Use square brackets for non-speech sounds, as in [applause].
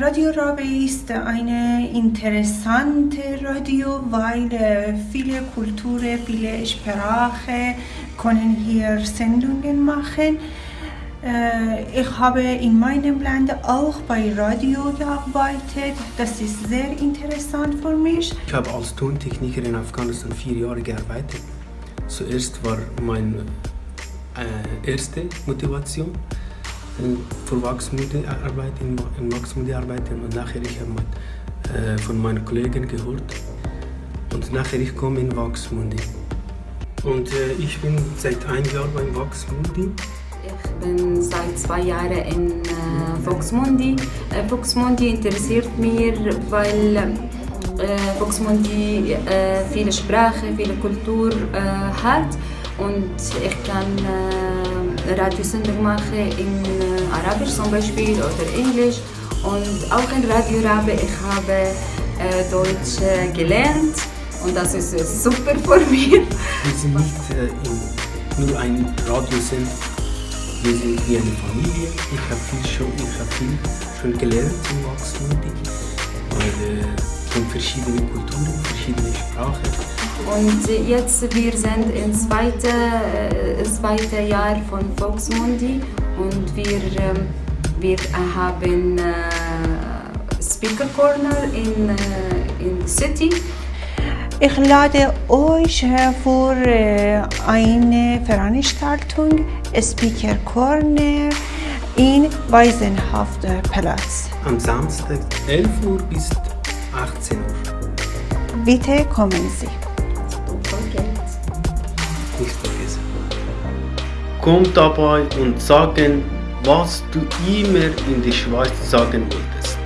Radio Rabe ist eine interessante Radio, weil äh, viele Kulturen, viele Sprachen können hier Sendungen machen. Äh, ich habe in meinem Land auch bei Radio gearbeitet. Das ist sehr interessant für mich. Ich habe als Tontechniker in Afghanistan vier Jahre gearbeitet. Zuerst war meine äh, erste Motivation für Wachsmundi-Arbeit in, Wachsmundi arbeiten und nachher ich habe äh, von meinen Kollegen gehört und nachher ich komme in Wachsmundi. Und äh, ich bin seit einem Jahr beim Wachsmundi. Ich bin seit zwei Jahren in äh, Voxmundi. Äh, Voxmundi interessiert mich, weil äh, Voxmundi äh, viele Sprachen, viele Kultur äh, hat und ich kann Radiosendung machen in äh, Arabisch zum Beispiel oder Englisch und auch in Radio Rabe ich habe äh, Deutsch äh, gelernt und das ist super [laughs] für mich. Wir sind nicht nur ein Radiosender, wir sind wie eine Familie. Ich habe viel schon, ich habe viel schon gelernt im Wachsmundi. Äh, von verschiedenen Kulturen, verschiedenen Sprachen. Und jetzt wir sind im zweiten, äh, zweite Jahr von Volksmundi und wir, äh, wir haben äh, Speaker Corner in, äh, in City. Ich lade euch für äh, eine Veranstaltung Speaker Corner in Weisenhafterplatz. Am Samstag 11 Uhr bis 18 Uhr. Bitte kommen Sie. Komm dabei und sagen, was du immer in der Schweiz sagen wolltest.